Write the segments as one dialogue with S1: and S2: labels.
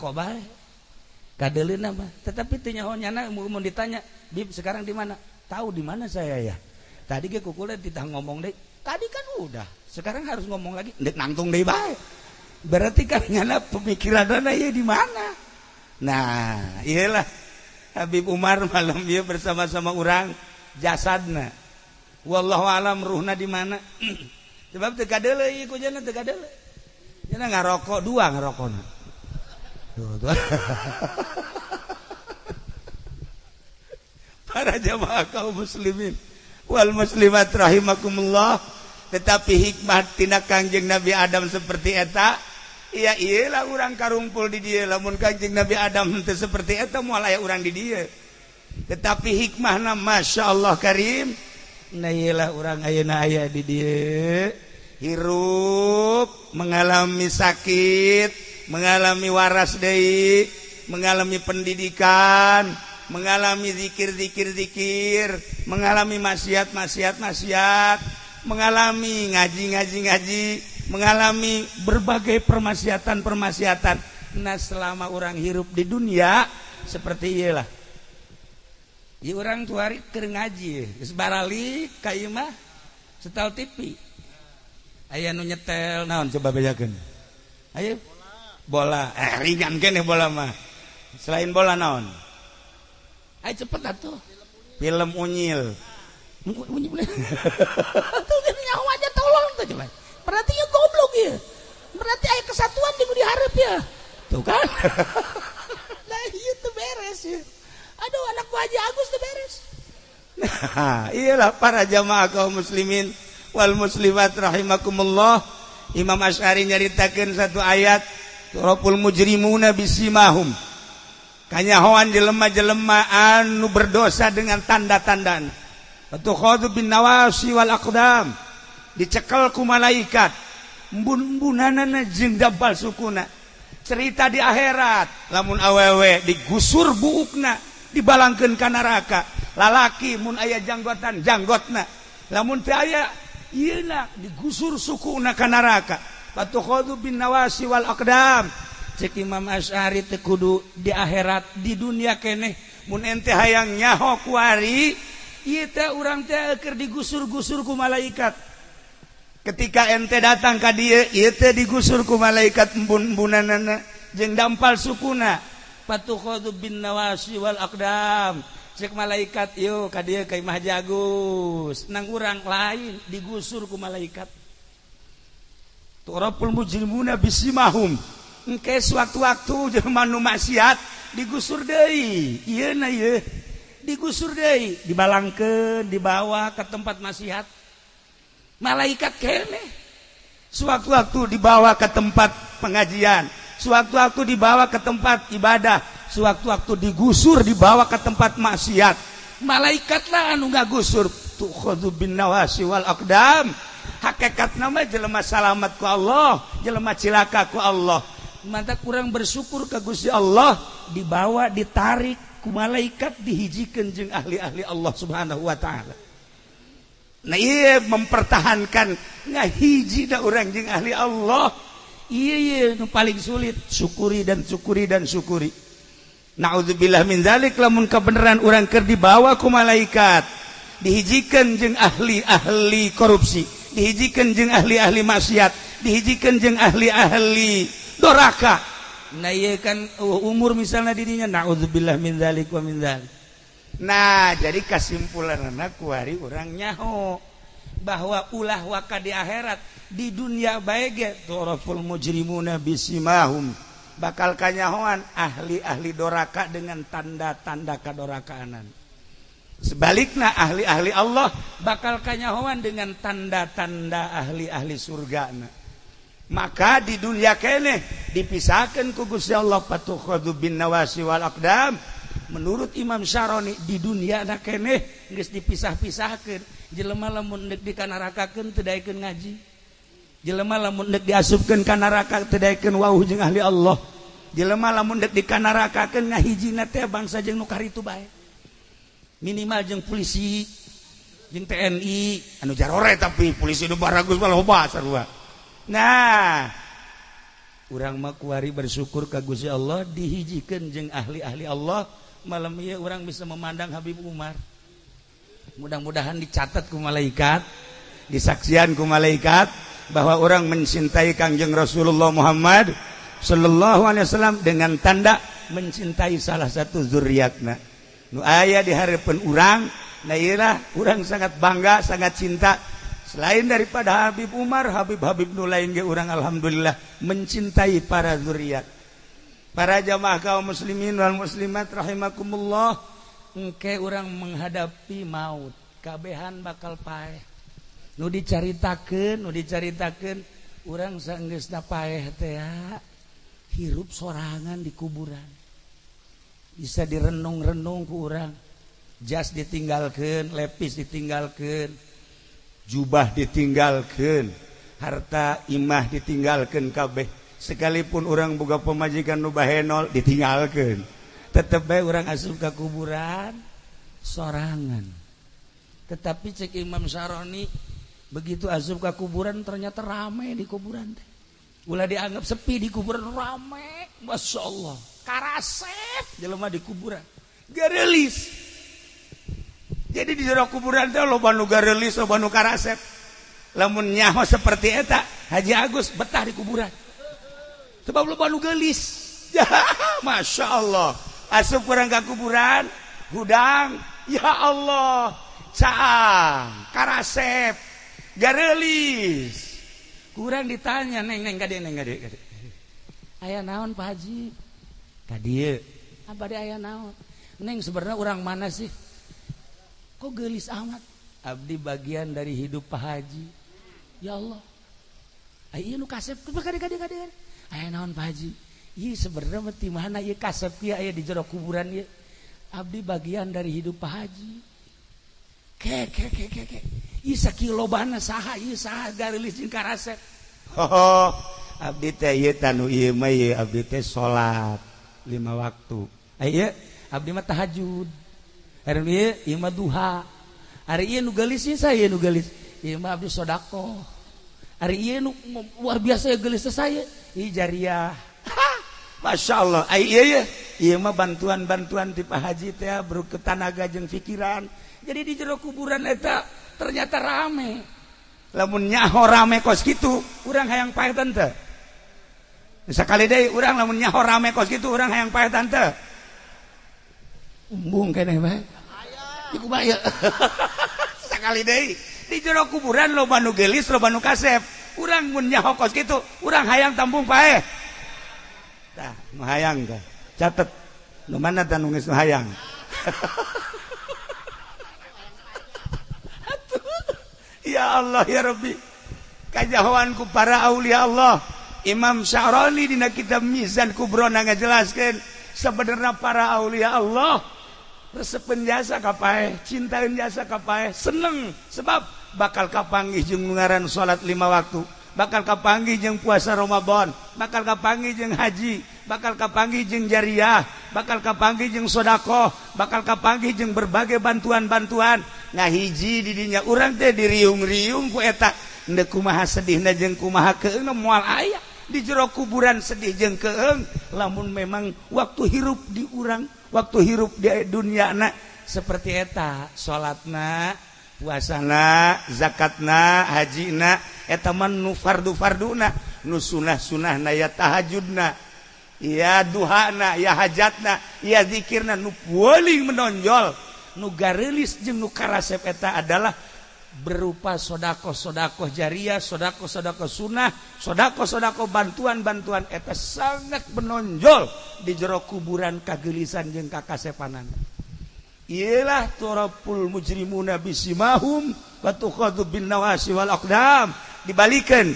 S1: baik kadelin apa? Tetapi tinyahonya mau ditanya Bib sekarang di mana? Tahu di mana saya ya? Tadi ke kukulnya kita ngomong deh tadi kan udah sekarang harus ngomong lagi. Dek nangtung deh baik berarti kan nyana pemikiran dana ya di mana? Nah iyalah Habib Umar malam dia bersama-sama orang jasadna. Wallahu alam ruhna di mana? Sebab teu kadeuleuy ku jana teu kadeuleuy ngarokok dua ngarokokna para jamaah kaum muslimin. Wal muslimat rahimakumullah. Tetapi hikmahtina Kangjeng Nabi Adam seperti eta ya ialah orang karungpul di dia. Lamun Kangjeng Nabi Adam itu seperti eta mualah orang di dia. Tetapi hikmahna Masya Allah Karim nah ialah orang ayana ayah di dia. Hirup mengalami sakit mengalami waras Dei mengalami pendidikan mengalami dzikir-dzikir-dzikir mengalami maksiat maksiat maksiat mengalami ngaji-ngaji-ngaji mengalami berbagai permaksiatan-permaksiatan nah selama orang hirup di dunia seperti ialah ya orang tuari keur ngaji geus barali ka imah setel TV aya nu nyetel naon coba bedakeun ayo bola. Eh ringan kene bola mah. Selain bola naon? Ayo cepet atuh. Film unyil. Unyil tuh nyawa aja tolong tuh coba. Berarti ya goblok ya. Berarti ayat kesatuan di diharap ya. Tuh kan? Nah iya tuh beres ya. Aduh anak Haji Agus tuh beres. Nah iyalah para jamaah kaum muslimin wal muslimat rahimakumullah. Imam Asy'ari nyaritakeun satu ayat Toroful mujrimuna bisimahum. Kanyahoan jelema-jelema anu berdosa dengan tanda-tandaan. Fatukhadhu bin nawasi wal aqdam. Dicekel ku malaikat. Embun-embunanana jeung dabal sukuna. Cerita di akhirat, lamun awewe digusur buukna, dibalangkeun ka neraka. Lalaki mun aya janggotan, janggotna. Lamun teu aya ieu digusur sukuna ka neraka. fatukhadhu bin nawasi wal aqdam. Cek Imam Asy'ari teu kudu di akhirat, di dunia keneh mun ente hayang nyaho kuari ieu teh urang teh keur digusur-gusur ku malaikat. Ketika ente datang ka dieu, ieu teh digusur ku malaikat embun-embunanana jeung dampal sukuna. Fatukhadu bin nawasi wal aqdam. Cek malaikat yo ka dieu ka Imah Jagus. Nang urang lain digusur ku malaikat. Turapul mujrimuna bisimahum. Engke sewaktu-waktu jelema nu maksiat digusur deui. Ieu na ieu digusur deui. Dibalangkeun dibawa ke tempat maksiat. Malaikat kene sewaktu-waktu dibawa ke tempat pengajian. Sewaktu-waktu dibawa ke tempat ibadah. Sewaktu-waktu digusur dibawa ke tempat maksiat. Malaikat lah anu gusur tuh bin nawasi wal aqdam hakekat nama jelema salamatku Allah jelema cilakaku Allah. Mata kurang bersyukur ke Gusti Allah dibawa ditarik ku malaikat dihijikan jeung ahli-ahli Allah subhanahu wa ta'ala. Nah iya mempertahankan nggak hiji dah orang jeung ahli Allah. Iya iya paling sulit syukuri dan syukuri dan syukuri. Naudzubillah min zalik lamun kebenaran orang ker dibawa ku malaikat dihijikan jeung ahli-ahli korupsi. dihijikan jeng ahli-ahli maksiat. Dihijikan jeng ahli-ahli doraka. Nah iya kan uh, umur misalnya dirinya na'udzubillah min zalik wa min zalik nah jadi kesimpulan anak kuari orang nyaho. Bahwa ulah waka di akhirat di dunia baik turaful mujrimuna bisimahum. Bakal kanyahoan ahli-ahli doraka dengan tanda-tanda kadorakanan sebaliknya ahli-ahli Allah bakal kanyahoan dengan tanda-tanda ahli-ahli surga maka di dunia kene dipisahkan ku Gusti Allah patukhadu bin nawasi wal aqdam. Menurut Imam Syaroni di dunia na kene geus dipisah-pisahkeun. Jelema lamun deuk dikanarakakeun teu daekeun ngaji. Jelema lamun deuk diasupkeun ka neraka teu daekeun wau jeung ahli Allah. Jelema lamun deuk dikanarakakeun ngahijina teh bangsa jeung nu karitu bae. minimal jeung polisi jeung TNI anu jarore tapi polisi nu baragus mah loba sarua nah urang mah kuari bersyukur ka Gusti Allah dihijikeun jeung ahli-ahli Allah malam ieu urang bisa memandang Habib Umar. Mudah-mudahan dicatat ku malaikat disaksian ku malaikat bahwa orang mencintai Kangjeng Rasulullah Muhammad sallallahu alaihi wasallam dengan tanda mencintai salah satu zuriatna. nu aya di harapan urang Nairah urang sangat bangga sangat cinta. Selain daripada Habib Umar Habib Habib nu lain ge urang alhamdulillah mencintai para zuriat. Para jamaah kaum muslimin wal muslimat rahimakumullah. Engke urang menghadapi maut kabehan bakal paeh. Nu dicaritakeun nu dicaritakeun urang saenggeusna paeh teh hirup sorangan di kuburan. Bisa direnung-renung ku urang. Jas ditinggalkan lepis ditinggalkan jubah ditinggalkan harta imah ditinggalkan kabeh. Sekalipun orang buka pemajikan nubahenol ditinggalkan tetap baik orang asup ke kuburan sorangan. Tetapi cek Imam Saroni begitu asup ke kuburan ternyata ramai di kuburan teh. Ulah dianggap sepi di kuburan ramai masya Allah karasep jelema di kuburan. Garelis jadi di daerah kuburan teh lo banu garelis lo banu karasep lamun nyaho seperti eta Haji Agus betah di kuburan. Sebab lo banu gelis. Ya masya Allah. Asup kurang ke kuburan? Hudang ya Allah. Caang. Karasep garelis kurang ditanya neng neng gade neng gade gade. Ayah naon Pak Haji? tadi aya neng sebenarnya orang mana sih kok gelis amat Abdi bagian dari hidup Pak Haji ya Allah ah, Ayo nu kasep kadek kadek kadek. Aya naon Pak Haji? iya sebenarnya mati mana ieu kasep ieu ayah di jero kuburan ieu. Abdi bagian dari hidup Pak Haji. ke ke ke ke Ke. Ieu sakilobana saha ieu saha garilis jeung karasep. Oh, abdi teh ieu tanu ieu mah ieu abdi teh salat. lima waktu. Eh, Ayo, abdi mah tahajud. Ima duha. Hari nugalis saya nugalis Ima Abdi sodako. Hari nu biasa ya gelis saya. Jariah. Masya Allah. Ay, iya. Ima bantuan-bantuan tipe haji teh bro ke tanaga jeng pikiran jadi di jero kuburan eta ternyata rame. Lamun nyaho rame kos gitu kurang hayang pahit teh. sekali deh orang lamunnya rame kos gitu orang yang payah tante. Umbung kene bae iku bae sekali deh di jero kuburan lo banu gelis lo banu kasep. Orang mun nyaho kos gitu orang hayang tambung pae tah mahayang dah. Catet. Nu mana dan nungis hayang? Ya Allah ya Rabbi. Kajahuanku para aulia Allah. Imam Syaroli dina kitab Mizan Kubro na ngajelaskeun sebenarnya para aulia Allah resepen jasa kapae, cintain jasa kapae, seneng sebab bakal kapanggih jeung ngaran salat lima waktu, bakal kapanggih jeung puasa Ramadan, bakal kapanggih jeung haji, bakal kapanggih jeung jariah, bakal kapanggih jeung sedekah, bakal kapanggih jeung berbagai bantuan-bantuan. Nah hiji di dinya urang teh diriung-riung ku eta ndek kumaha sedihna jeung kumaha keuneum moal aya di jero kuburan sedih jeng keng lamun memang waktu hirup di urang waktu hirup di dunia anak seperti eta salatna puasana zakatna hajina etaman nu fardu farduna nu sunah sunah na ya tahajudna ya duhana ya hajatna ya zikirna nu paling menonjol nu garelis jeung nu karasep eta adalah berupa sodako-sodako jariah, sodako-sodako sunnah, sodako-sodako bantuan-bantuan eta sangat menonjol di jero kuburan kagelisan jeung kakasepanan. Ialah turapul mujrimuna bisimahum wa tuqadu bin nawasi wal aqdam. Dibalikan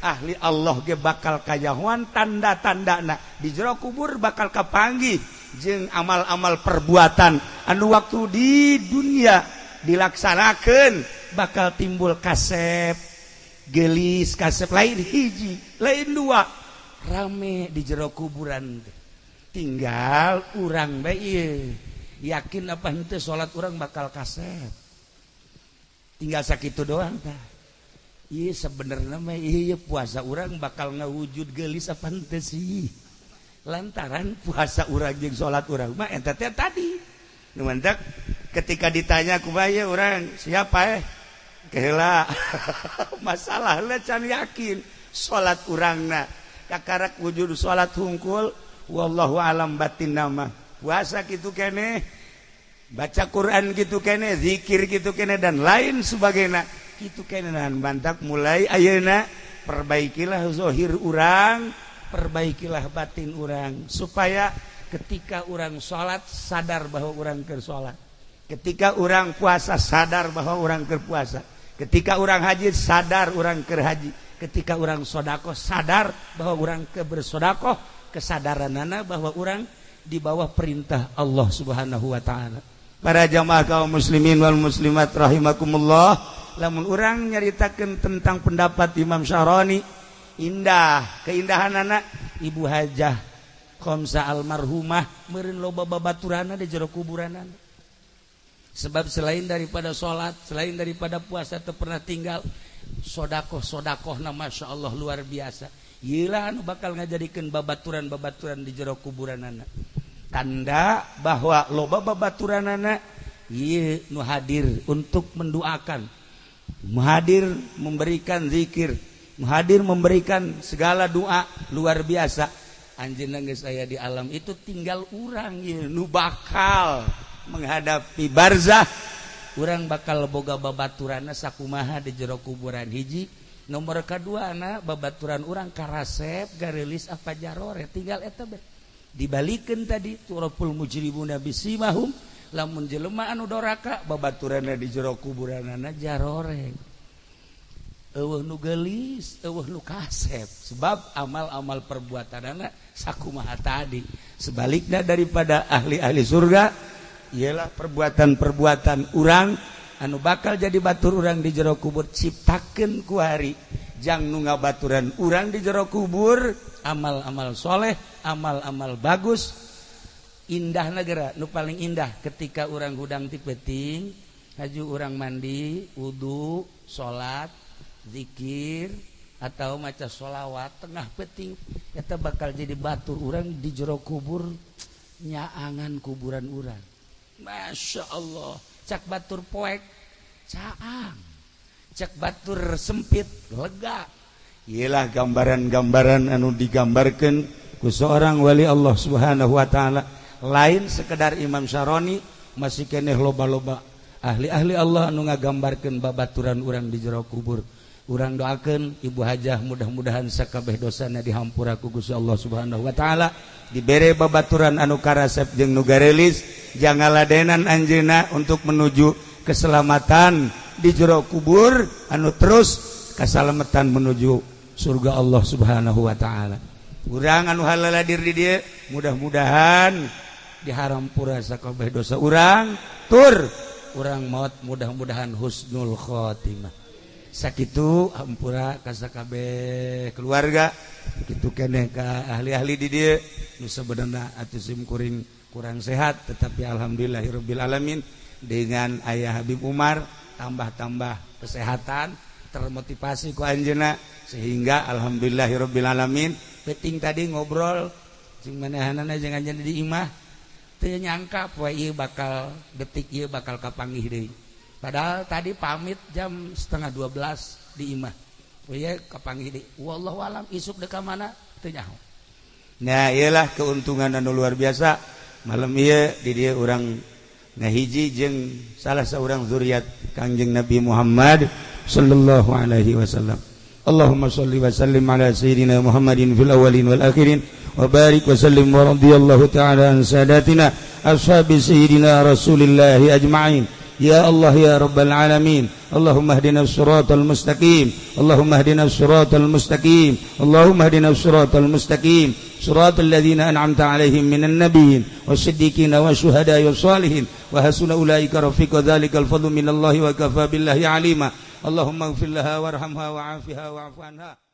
S1: ahli Allah ge bakal kayahuan tanda-tandana di jero kubur bakal kapanggih jeung amal-amal perbuatan anu waktu di dunia dilaksanakan bakal timbul kasep gelis kasep lain hiji lain dua. Rame di jero kuburan tinggal kurang baik yakin apa ente sholat orang bakal kasep. Tinggal sakit doang ta sebenarnya puasa orang bakal ngawujud gelis fantasi lantaran puasa urang salat urang tadi. Ketika ditanya kubaya orang siapa eh kehela masalah lecan yakin. Salat urangna kakarak wujud salat hungkul wallahu alam batin nama. Puasa gitu kene baca Quran gitu kene zikir gitu kene dan lain sebagainya. Gitu kene nahan bantak mulai ayeuna. Perbaikilah zohir urang perbaikilah batin urang. Supaya ketika orang salat sadar bahwa orang ke salat ketika orang puasa sadar bahwa orang berpuasa ketika orang haji sadar orang ke haji. Ketika orang shodaqoh sadar bahwa orang kebershodaqoh kesadaran nana bahwa orang di bawah perintah Allah subhanahu wa ta'ala. Para jamaah kaum muslimin wal muslimat rahimakumullah lamun orang nyaritakan tentang pendapat Imam Syahroni indah keindahan anak ibu hajah Komsa almarhumah merin loba babaturana di jero kuburan anak sebab selain daripada sholat selain daripada puasa atau pernah tinggal sodakoh sodakoh nama masya Allah luar biasa. Yilah anu bakal ngajadikan babaturan babaturan di jero kuburan anak. Tanda bahwa loba babaturan anak iya nu hadir untuk mendoakan muhadir memberikan zikir. Muhadir memberikan segala doa luar biasa. Saya di alam itu tinggal urang nu bakal menghadapi barzah kurang bakal boga babaturana sakumaha di jero kuburan hiji. Nomor kedua anak babaturan orang karasep garilis apa jarore tinggal eta dibalikin tadi turapul mujribu nabi simahum lamun jelema anu doraka babaturana di jero kuburanana jarore Uh, nu gelis uh, nu kasep sebab amal-amal perbuatan anak sakumaha tadi. Sebaliknya daripada ahli-ahli surga ialah perbuatan-perbuatan urang anu bakal jadi batur urang di jero kubur ciptaken kuhari jangan nunga baturan urang di jero kubur amal-amal soleh amal-amal bagus. Indah negara nu paling indah ketika orang hudang tipeting haju orang mandi wudhu salat dzikir atau maca sholawat tengah peting kita bakal jadi batur orang di jero kubur nyaangan kuburan urang. Masya Allah. Cak batur poek caang. Cak batur sempit lega. Ialah gambaran-gambaran anu digambarkan ku seorang wali Allah subhanahu wa ta'ala. Lain sekedar Imam Syaroni masih keneh loba-loba. Ahli-ahli Allah anu ngagambarkan babaturan orang di jero kubur. urang doakan Ibu Hajah mudah-mudahan sakabeh dosana dihampura kugus Allah subhanahu Wa ta'ala. Diberre babaturan anukarasep jeung nugarelis jangan ladenan Anjena untuk menuju keselamatan di jero kubur anu terus kesalamatan menuju surga Allah subhanahu Wa ta'ala. Kurang anu halala di dia mudah-mudahan dihampura sakabeh dosa orang tur urang maut mudah-mudahan husnul Khotimah sakit hampura kaskab keluarga. Gitu keneka ahli-ahli di dia Nusa benar atausimkuring kurang sehat tetapi Alhamdulillahirobbil alamin. Dengan ayah Habib Umar tambah-tambah kesehatan termotivasi ku Anjena sehingga Alhamdulillahirobbil alamin. Peting tadi ngobrol jangan jadi imah nyangka bakal detik bakal kapangih deh padahal tadi pamit jam setengah 12 di imah. Oh iya kapangi di wallahu alam isuk deka mana teu nah iyalah keuntungan anu luar biasa. Malam iya di dia orang ngahiji jeung salah seorang zuriat Kangjeng Nabi Muhammad sallallahu alaihi wasallam. Allahumma salli wa sallim ala sayyidina Muhammadin fil awalin wal akhirin wa barik wa sallim wa radiyallahu ta'ala an sadatina ashabi sayyidina Rasulillah ajma'in يا الله يا رب العالمين. اللهم اهدنا الصراط المستقيم. اللهم اهدنا الصراط المستقيم. اللهم اهدنا الصراط المستقيم. صراط الذين أنعمت عليهم من النبيين والصديقين والشهداء والصالحين. وحسن أولئك رفيق ذلك الفضل من الله وكفى بالله عليما. اللهم اغفر لها وارحمها وعافها واعف عنها.